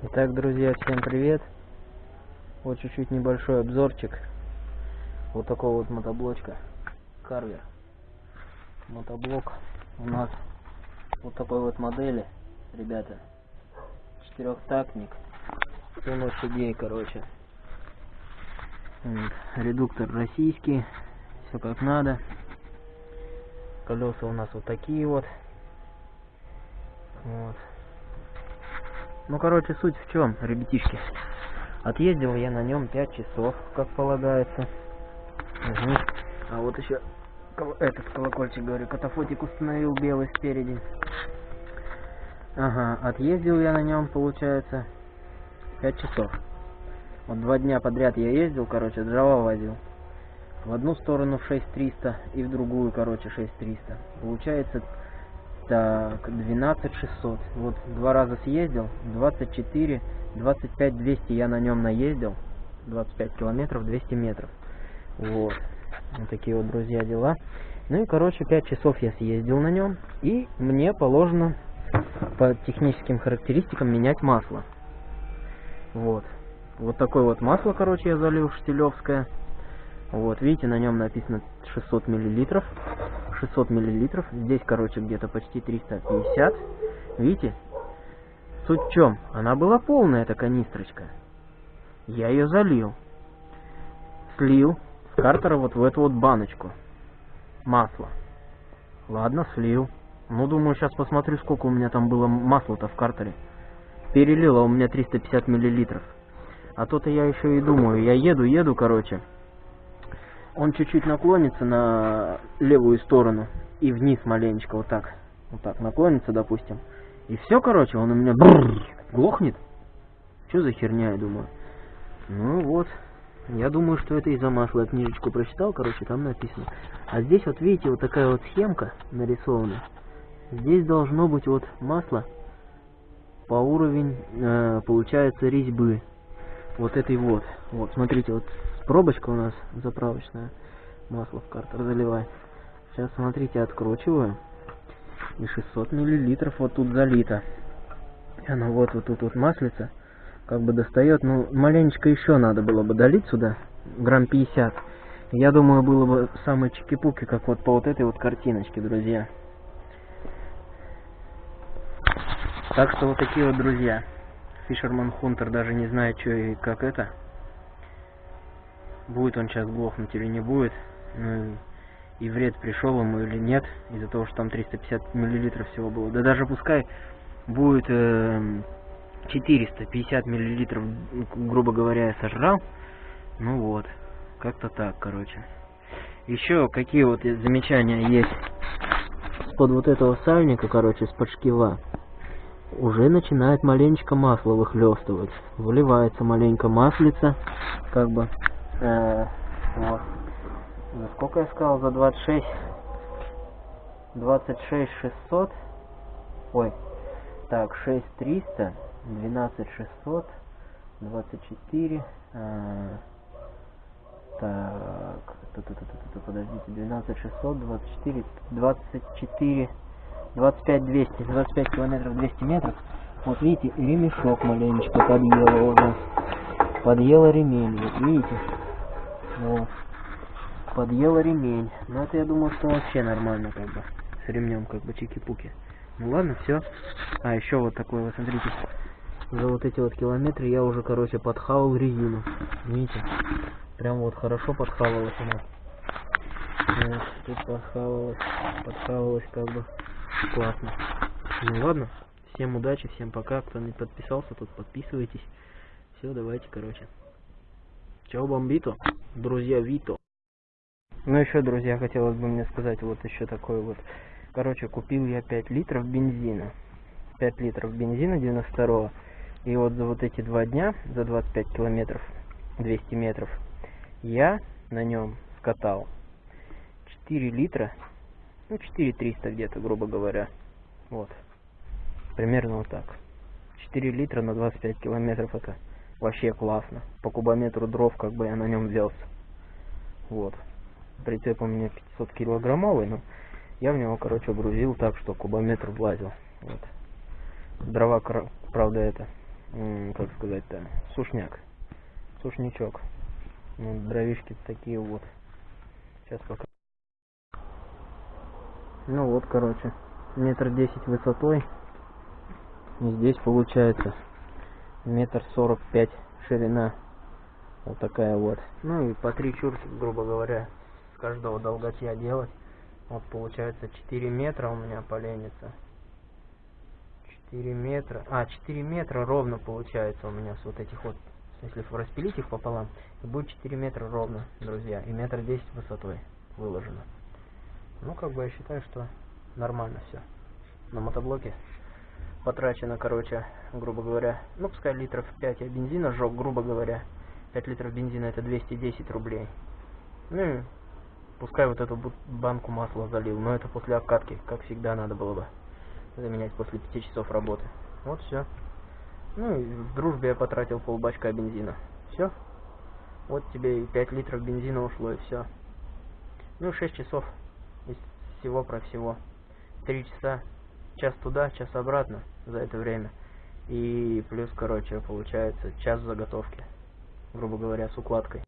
Итак, друзья, всем привет! Вот чуть-чуть небольшой обзорчик вот такого вот мотоблочка Карвер. Мотоблок у нас вот такой вот модели, ребята. Четырехтактник, 7 лошадей, короче. Редуктор российский, все как надо. Колеса у нас вот такие вот. Вот. Ну, короче, суть в чем, ребятишки. Отъездил я на нем 5 часов, как полагается. Угу. А вот еще этот колокольчик, говорю, катафотик установил белый спереди. Ага, отъездил я на нем, получается, 5 часов. Вот два дня подряд я ездил, короче, дрова возил. В одну сторону в 6300 и в другую, короче, 6300. Получается так, 12 600. Вот два раза съездил, 24, 25 200 я на нем наездил. 25 километров, 200 метров. Вот. Вот такие вот, друзья, дела. Ну и, короче, 5 часов я съездил на нем. И мне положено по техническим характеристикам менять масло. Вот. Вот такое вот масло, короче, я залил штилевское. Вот, видите, на нем написано 600 миллилитров. 600 миллилитров. Здесь, короче, где-то почти 350. Видите? Суть в чем? Она была полная, эта канистрочка. Я ее залил. Слил с картера вот в эту вот баночку. Масла. Ладно, слил. Ну, думаю, сейчас посмотрю, сколько у меня там было масла-то в картере. Перелило у меня 350 миллилитров. А то-то я еще и думаю, я еду, еду, короче он чуть-чуть наклонится на левую сторону и вниз маленечко вот так. Вот так наклонится, допустим. И все, короче, он у меня бррр, глохнет. Что за херня, я думаю. Ну вот. Я думаю, что это из-за масла. Я книжечку прочитал, короче, там написано. А здесь вот видите, вот такая вот схемка нарисована. Здесь должно быть вот масло по уровень, э, получается, резьбы. Вот этой вот. Вот, смотрите, вот пробочка у нас заправочная. Масло в картер заливай. Сейчас, смотрите, откручиваю. И 600 миллилитров вот тут залито. Оно вот, вот тут вот маслица. Как бы достает. Ну, маленечко еще надо было бы долить сюда. Грамм 50. Я думаю, было бы самые чики-пуки, как вот по вот этой вот картиночке, друзья. Так что вот такие вот друзья. Фишерман Хунтер даже не знает, что и как это будет он сейчас глохнуть или не будет, ну и вред пришел ему или нет, из-за того, что там 350 миллилитров всего было. Да даже пускай будет э, 450 миллилитров, грубо говоря, я сожрал, ну вот, как-то так, короче. Еще какие вот замечания есть под вот этого сальника, короче, с-под шкива. Уже начинает маленечко масло выхлестывать. Выливается маленько маслица, как бы Э, вот. За сколько я сказал? За 26. 26 600. Ой. Так, 6 300. 12 600. 24. Э, так. Подождите. 12 600. 24. 24. 25 200. 25 километров 200 метров. Вот видите, ремешок маленечко подъело уже. Подъело ремень. Вот видите? Вот. Подъела ремень. Но это я думаю, что вообще нормально, как бы. С ремнем, как бы, чики-пуки. Ну ладно, все. А, еще вот такой вот, смотрите. За вот эти вот километры я уже, короче, подхавал резину. Видите? Прям вот хорошо подхавалась она. Вот, тут подхавалась, подхавалась как бы классно. Ну ладно, всем удачи, всем пока. Кто не подписался, тут подписывайтесь. Все, давайте, короче. Чао, бомбито, друзья Вито. Ну еще, друзья, хотелось бы мне сказать вот еще такой вот. Короче, купил я 5 литров бензина. 5 литров бензина 92 И вот за вот эти два дня, за 25 километров, 200 метров, я на нем скатал 4 литра, ну 4 300 где-то, грубо говоря. Вот. Примерно вот так. 4 литра на 25 километров это вообще классно. По кубометру дров как бы я на нем взялся. Вот. Прицеп у меня 500 килограммовый, но я в него, короче, грузил так, что кубометр влазил. Вот. Дрова, правда, это как сказать-то, сушняк. Сушнячок. Ну, дровишки такие вот. Сейчас пока. Ну вот, короче, метр десять высотой. И здесь получается метр сорок пять ширина. Вот такая вот. Ну и по три чурки, грубо говоря, с каждого долготья делать. Вот получается 4 метра у меня поленится. 4 метра. А, 4 метра ровно получается у меня с вот этих вот. Если распилить их пополам, будет 4 метра ровно, друзья. И метр 10 высотой выложено. Ну, как бы я считаю, что нормально все. На мотоблоке потрачено, короче, грубо говоря, ну, пускай литров 5 я бензина сжег, грубо говоря. 5 литров бензина это 210 рублей. Ну и пускай вот эту банку масла залил, но это после обкатки, как всегда надо было бы заменять после 5 часов работы. Вот все. Ну и в дружбе я потратил полбачка бензина. Все. Вот тебе и 5 литров бензина ушло и все. Ну 6 часов из всего про всего. 3 часа, час туда, час обратно за это время. И плюс, короче, получается час заготовки грубо говоря, с укладкой.